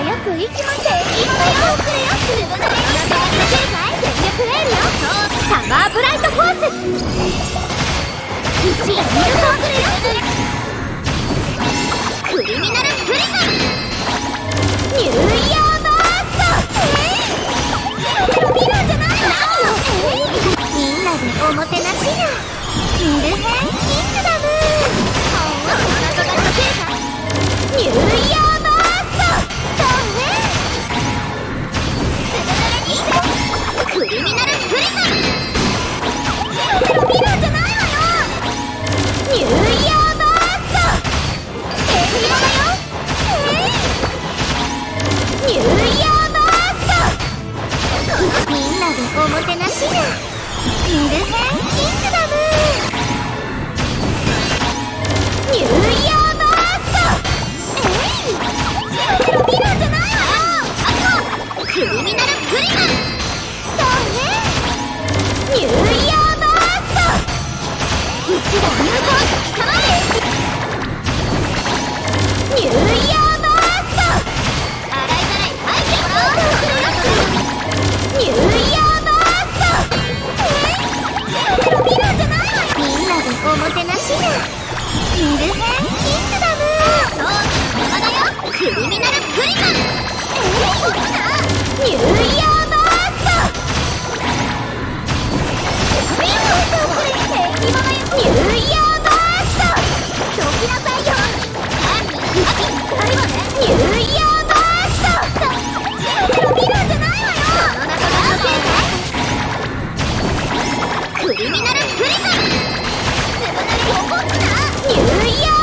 はよく行きませっよれよ。れよレールよ。サマーブライトコくス。1れよおもてなしじミルフェンキングだ。eating. ニューイヤー